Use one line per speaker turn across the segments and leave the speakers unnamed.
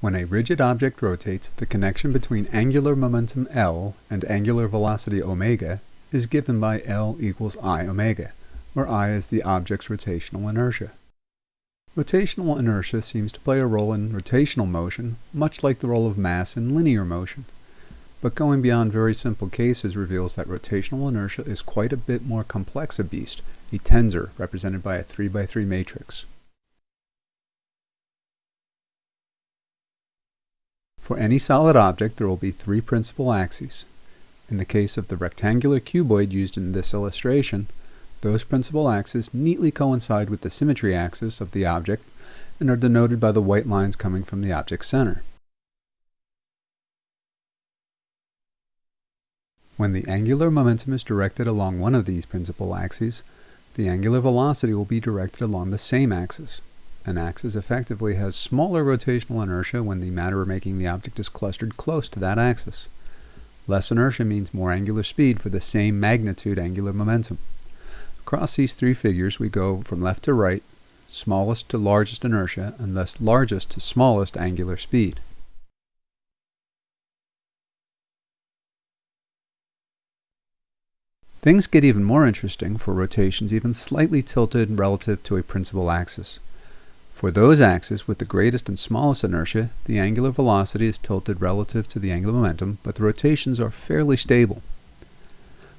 When a rigid object rotates, the connection between angular momentum L and angular velocity omega is given by L equals I omega, where I is the object's rotational inertia. Rotational inertia seems to play a role in rotational motion, much like the role of mass in linear motion. But going beyond very simple cases reveals that rotational inertia is quite a bit more complex a beast, a tensor represented by a 3 by 3 matrix. For any solid object, there will be three principal axes. In the case of the rectangular cuboid used in this illustration, those principal axes neatly coincide with the symmetry axis of the object and are denoted by the white lines coming from the object's center. When the angular momentum is directed along one of these principal axes, the angular velocity will be directed along the same axis. An axis effectively has smaller rotational inertia when the matter making the object is clustered close to that axis. Less inertia means more angular speed for the same magnitude angular momentum. Across these three figures we go from left to right, smallest to largest inertia, and thus largest to smallest angular speed. Things get even more interesting for rotations even slightly tilted relative to a principal axis. For those axes with the greatest and smallest inertia, the angular velocity is tilted relative to the angular momentum, but the rotations are fairly stable.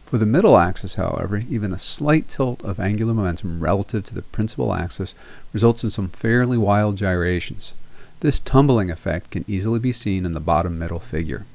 For the middle axis, however, even a slight tilt of angular momentum relative to the principal axis results in some fairly wild gyrations. This tumbling effect can easily be seen in the bottom middle figure.